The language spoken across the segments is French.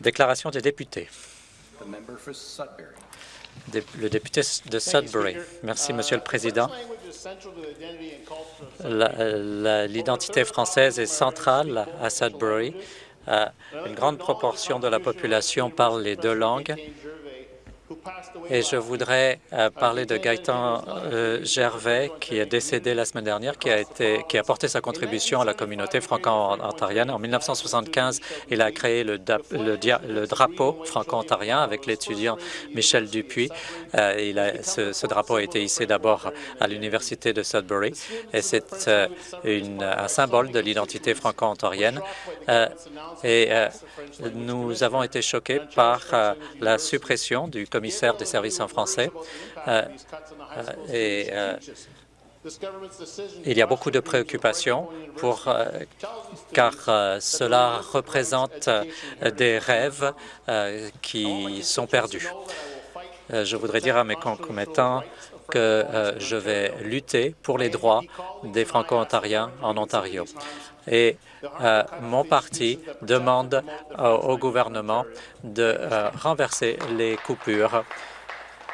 Déclaration des députés. The member for Sudbury. Dé- Le député de Sudbury. Merci, Monsieur le Président. L'identité française est centrale à Sudbury. Euh, une grande proportion de la population parle les deux langues. Et je voudrais euh, parler de Gaëtan euh, Gervais, qui est décédé la semaine dernière, qui a, été, apporté sa contribution à la communauté franco-ontarienne. En 1975, il a créé le, drapeau franco-ontarien avec l'étudiant Michel Dupuis. Euh, ce, ce drapeau a été hissé d'abord à l'Université de Sudbury et c'est un symbole de l'identité franco-ontarienne. Et nous avons été choqués par la suppression du commissaire des services en français. Euh, euh, euh, il y a beaucoup de préoccupations car cela représente des rêves qui sont perdus. Je voudrais dire à mes concomitants que je vais lutter pour les droits des Franco-Ontariens en Ontario. Et euh, mon parti demande euh, au gouvernement de euh, renverser les coupures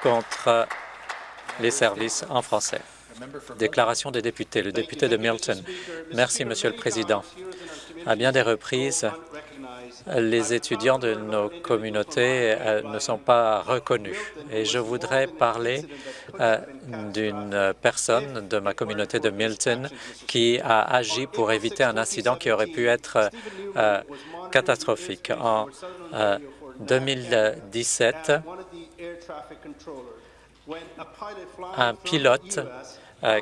contre les services en français. Déclaration des députés. Le député de Milton. Merci, Monsieur le Président. À bien des reprises, les étudiants de nos communautés euh, ne sont pas reconnus. Et je voudrais parler euh, d'une personne de ma communauté de Milton qui a agi pour éviter un incident qui aurait pu être euh, catastrophique. En euh, 2017, un pilote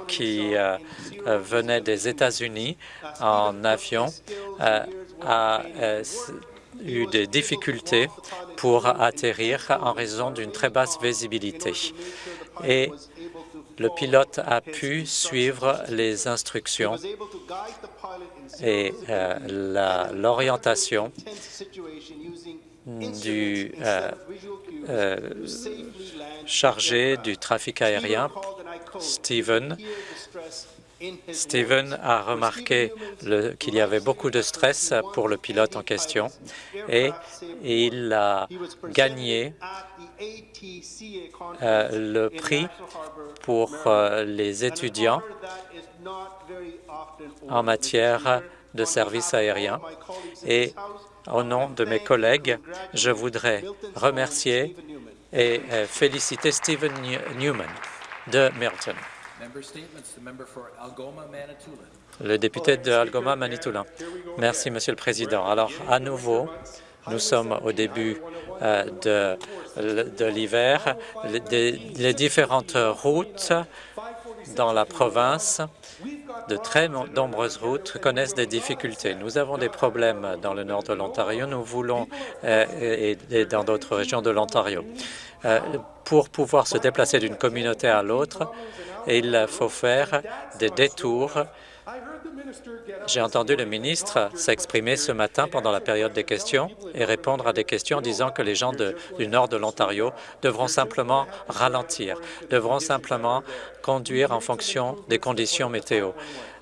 qui venait des États-Unis en avion a eu des difficultés pour atterrir en raison d'une très basse visibilité. Et le pilote a pu suivre les instructions et euh, l'orientation du euh, euh, chargé du trafic aérien, Steven. Steven a remarqué qu'il y avait beaucoup de stress pour le pilote en question et il a gagné euh, le prix pour euh, les étudiants en matière de services aériens. Et au nom de mes collègues, je voudrais remercier et euh, féliciter Stephen New- Newman de Milton, Le député de Algoma, Manitoulin. Merci, Monsieur le Président. Alors, à nouveau, nous sommes au début euh, de, l'hiver. Les, différentes routes dans la province, de très nombreuses routes connaissent des difficultés. Nous avons des problèmes dans le nord de l'Ontario. Nous voulons, euh, et dans d'autres régions de l'Ontario. Euh, pour pouvoir se déplacer d'une communauté à l'autre, il faut faire des détours. J'ai entendu le ministre s'exprimer ce matin pendant la période des questions et répondre à des questions en disant que les gens du nord de l'Ontario devront simplement ralentir, devront simplement conduire en fonction des conditions météo.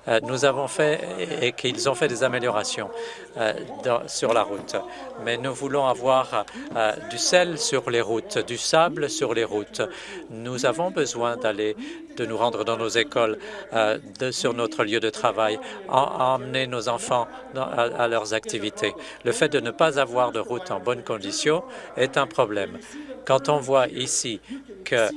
Euh, nous avons fait et, qu'ils ont fait des améliorations euh, sur la route, mais nous voulons avoir euh, du sel sur les routes, du sable sur les routes. Nous avons besoin d'aller de nous rendre dans nos écoles, sur notre lieu de travail, en- emmener nos enfants à, à leurs activités. Le fait de ne pas avoir de route en bonne condition est un problème. Quand on voit ici que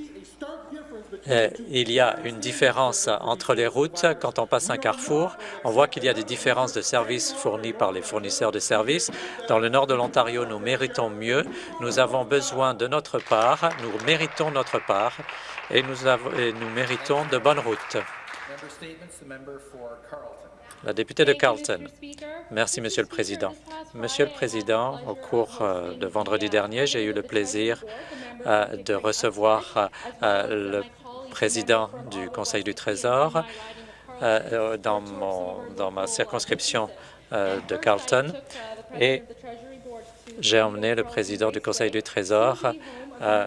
il y a une différence entre les routes. Quand on passe un carrefour, on voit qu'il y a des différences de services fournis par les fournisseurs de services. Dans le nord de l'Ontario, nous méritons mieux. Nous avons besoin de notre part, nous méritons notre part et nous, nous méritons de bonnes routes. La députée de Carleton. Merci, Monsieur le Président. Monsieur le Président, au cours euh, de vendredi dernier, j'ai eu le plaisir euh, de recevoir euh, le président du Conseil du Trésor euh, dans, mon, dans ma circonscription euh, de Carleton et j'ai emmené le président du Conseil du Trésor euh,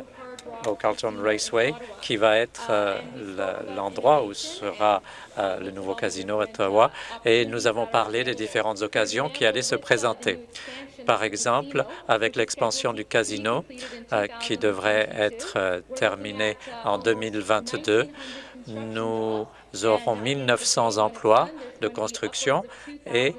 au Carlton Raceway, qui va être euh, l'endroit où sera euh, le nouveau casino Ottawa. Et nous avons parlé des différentes occasions qui allaient se présenter. Par exemple, avec l'expansion du casino, euh, qui devrait être terminée en 2022, nous aurons 1900 emplois de construction et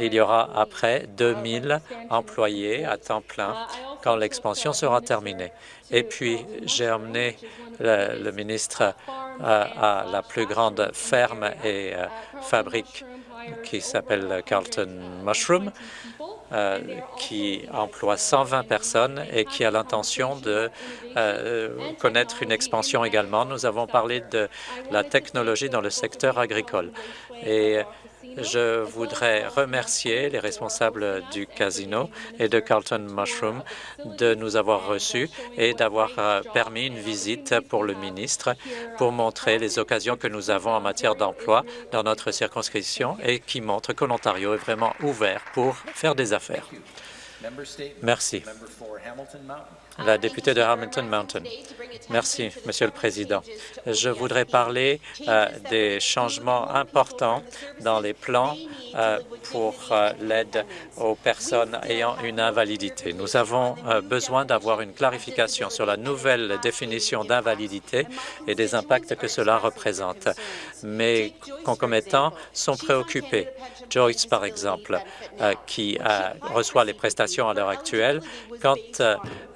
il y aura après 2000 employés à temps plein quand l'expansion sera terminée. Et puis, j'ai emmené le, ministre à, la plus grande ferme et euh, fabrique qui s'appelle Carlton Mushroom, euh, qui emploie 120 personnes et qui a l'intention de euh, connaître une expansion également. Nous avons parlé de la technologie dans le secteur agricole. Et je voudrais remercier les responsables du casino et de Carlton Mushroom de nous avoir reçus et d'avoir euh, permis une visite pour le ministre pour montrer les occasions que nous avons en matière d'emploi dans notre circonscription et qui montrent que l'Ontario est vraiment ouvert pour faire des affaires. Merci. La députée de Hamilton Mountain. Merci, Monsieur le Président. Je voudrais parler euh, des changements importants dans les plans euh, pour euh, l'aide aux personnes ayant une invalidité. Nous avons besoin d'avoir une clarification sur la nouvelle définition d'invalidité et des impacts que cela représente. Mes concomitants sont préoccupés. Joyce, par exemple, qui reçoit les prestations à l'heure actuelle, quand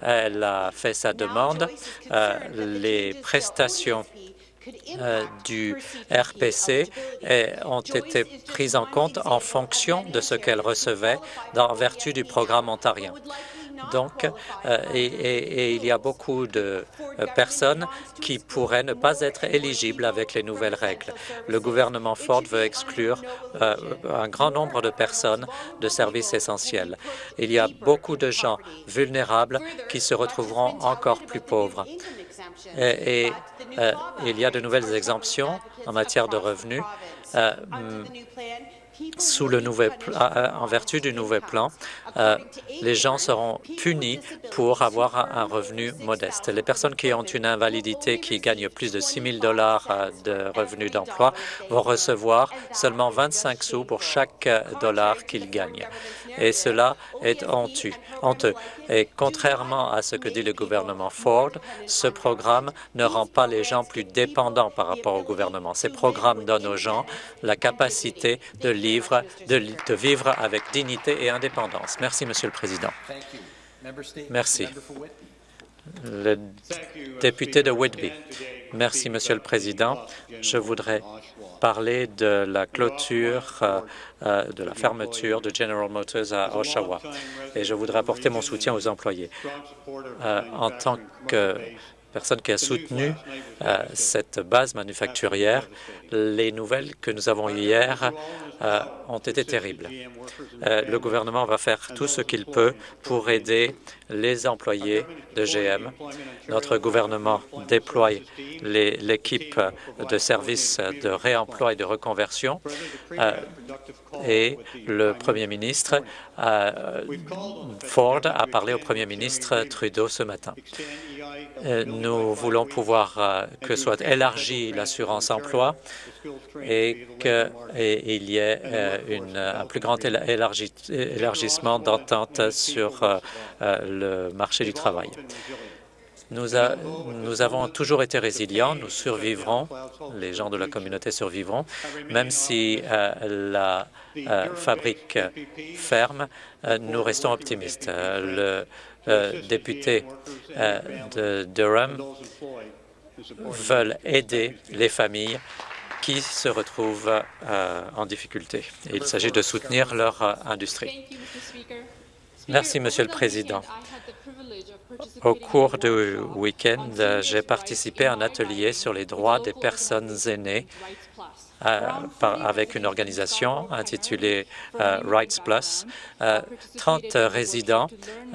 elle a fait sa demande, euh, les prestations euh, du RPC ont été prises en compte en fonction de ce qu'elle recevait en vertu du programme ontarien. Donc, euh, et, il y a beaucoup de euh, personnes qui pourraient ne pas être éligibles avec les nouvelles règles. Le gouvernement Ford veut exclure euh, un grand nombre de personnes de services essentiels. Il y a beaucoup de gens vulnérables qui se retrouveront encore plus pauvres. Et, il y a de nouvelles exemptions en matière de revenus sous le nouvel, en vertu du nouvel plan, euh, les gens seront punis pour avoir un revenu modeste. Les personnes qui ont une invalidité qui gagnent plus de 6 000 dollars euh, de revenus d'emploi vont recevoir seulement 25 sous pour chaque dollar qu'ils gagnent. Et cela est honteux. Et contrairement à ce que dit le gouvernement Ford, ce programme ne rend pas les gens plus dépendants par rapport au gouvernement. Ces programmes donnent aux gens la capacité de, de vivre avec dignité et indépendance. Merci, Monsieur le Président. Merci. Le député de Whitby. Merci, Monsieur le Président. Je voudrais parler de la clôture, euh, euh, de la fermeture de General Motors à Oshawa. Et je voudrais apporter mon soutien aux employés. Euh, en tant que personne qui a soutenu euh, cette base manufacturière. Les nouvelles que nous avons eues hier euh, ont été terribles. Euh, le gouvernement va faire tout ce qu'il peut pour aider les employés de GM. Notre gouvernement déploie l'équipe de services de réemploi et de reconversion et le premier ministre Ford a parlé au premier ministre Trudeau ce matin. Euh, nous voulons pouvoir euh, que soit élargie l'assurance emploi et qu'il y ait euh, un plus grand élargissement d'entente sur le marché du travail. Nous, avons toujours été résilients, nous survivrons, les gens de la communauté survivront, même si la fabrique ferme, nous restons optimistes. Député euh, de Durham veulent aider les familles qui se retrouvent euh, en difficulté. il s'agit de soutenir leur euh, industrie. Merci, Monsieur le Président. Au cours du week-end, j'ai participé à un atelier sur les droits des personnes aînées euh, avec une organisation intitulée euh, Rights Plus. Euh, 30 résidents,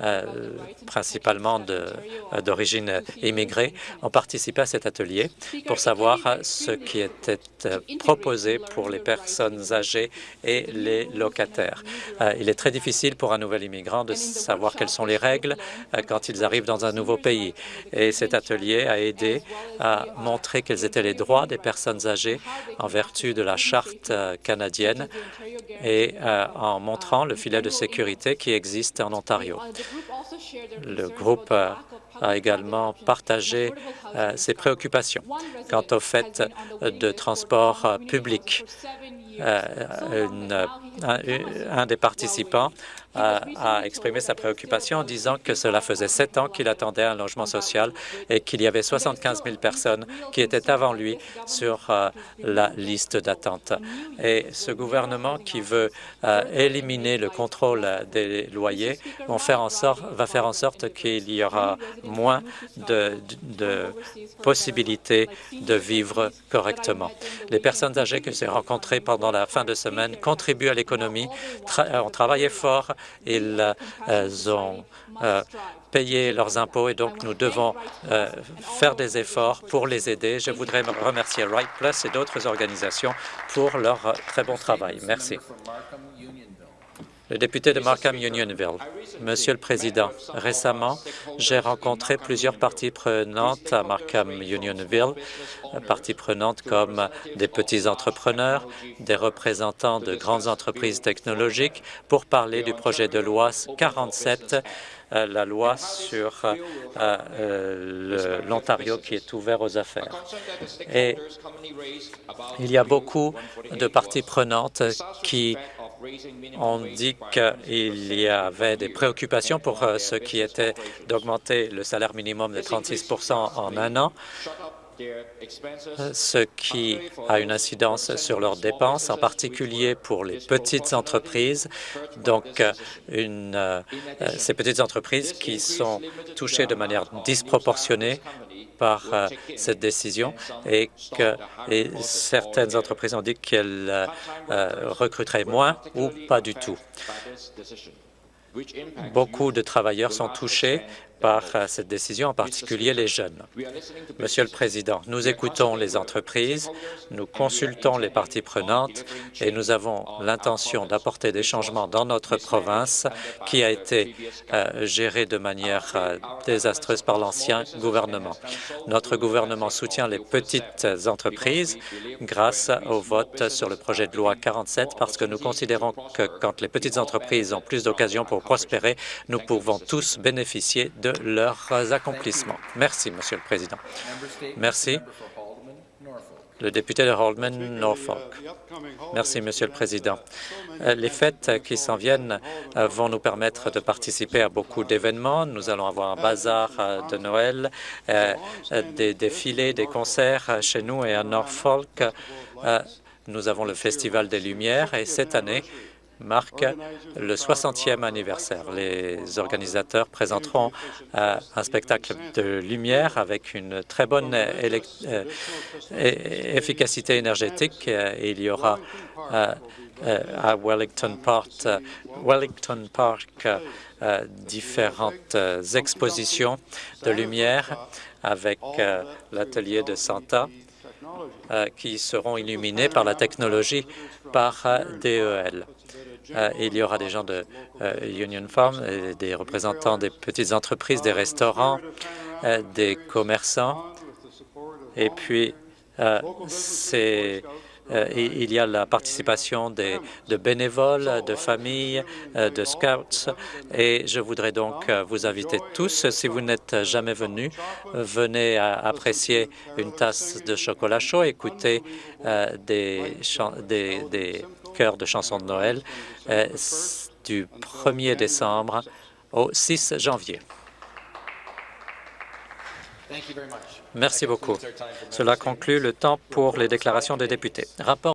euh, principalement de- euh, d'origine immigrée, ont participé à cet atelier pour savoir euh, ce qui était euh, proposé pour les personnes âgées et les locataires. Euh, Il est très difficile pour un nouvel immigrant de savoir quelles sont les règles euh, quand ils arrivent dans un nouveau pays. Et cet atelier a aidé à montrer quels étaient les droits des personnes âgées en de la Charte euh, canadienne et euh, en montrant le filet de sécurité qui existe en Ontario. Le groupe euh, a également partagé ses préoccupations quant au fait de transport public. Euh, une- un, des participants a, a exprimé sa préoccupation en disant que cela faisait sept ans qu'il attendait un logement social et qu'il y avait 75 000 personnes qui étaient avant lui sur euh, la liste d'attente. Et ce gouvernement qui veut euh, éliminer le contrôle des loyers va faire en sorte qu'il y aura moins de, de possibilités de vivre correctement. Les personnes âgées que j'ai rencontrées pendant la fin de semaine contribuent à l'économie, tra- ont travaillé fort, ils euh, ont euh, payé leurs impôts et donc nous devons euh, faire des efforts pour les aider. Je voudrais remercier Right Plus et d'autres organisations pour leur euh, très bon travail. Merci. Member for Markham Unionville. Le député de Markham Unionville. Monsieur le Président, récemment, j'ai rencontré plusieurs parties prenantes à Markham Unionville, parties prenantes comme des petits entrepreneurs, des représentants de grandes entreprises technologiques, pour parler du projet de loi 47, euh, la loi sur euh, euh, l'Ontario qui est ouvert aux affaires. Et il y a beaucoup de parties prenantes qui ont dit qu'il y avait des préoccupations pour euh, ce qui était d'augmenter le salaire minimum de 36% en un an, euh, ce qui a une incidence sur leurs dépenses, en particulier pour les petites entreprises, donc euh, ces petites entreprises qui sont touchées de manière disproportionnée par euh, cette décision et que certaines entreprises ont dit qu'elles euh, recruteraient moins ou pas du tout. Beaucoup de travailleurs sont touchés par euh, cette décision, en particulier les jeunes. Monsieur le Président, nous écoutons les entreprises, nous consultons les parties prenantes et nous avons l'intention d'apporter des changements dans notre province qui a été euh, gérée de manière euh, désastreuse par l'ancien gouvernement. Notre gouvernement soutient les petites entreprises grâce au vote sur le projet de loi 47 parce que nous considérons que quand les petites entreprises ont plus d'occasions pour prospérer, nous pouvons tous bénéficier de leurs accomplissements. Merci, Monsieur le Président. Merci. Le député de Haldeman, Norfolk. Merci, Monsieur le Président. Euh, Les fêtes qui s'en viennent euh, vont nous permettre de participer à beaucoup d'événements. Nous allons avoir un bazar euh, de Noël, des défilés, des concerts chez nous et à Norfolk. Nous avons le Festival des Lumières et cette année, marque le 60e anniversaire. Les organisateurs présenteront euh, un spectacle de lumière avec une très bonne euh, efficacité énergétique. Euh, Il y aura à Wellington Park, différentes expositions de lumière avec l'atelier de Santa qui seront illuminés par la technologie par DEL. Euh, il y aura des gens de euh, Union Farm, et des représentants des petites entreprises, des restaurants, euh, des commerçants. Et puis, euh, euh, il y a la participation de bénévoles, de familles, euh, de scouts, et je voudrais donc euh, vous inviter tous, si vous n'êtes jamais venus, euh, venez apprécier une tasse de chocolat chaud, écouter euh, des, des, des de chansons de Noël euh, du 1er décembre au 6 janvier. Merci beaucoup. Cela conclut le temps pour les déclarations des députés. Rapport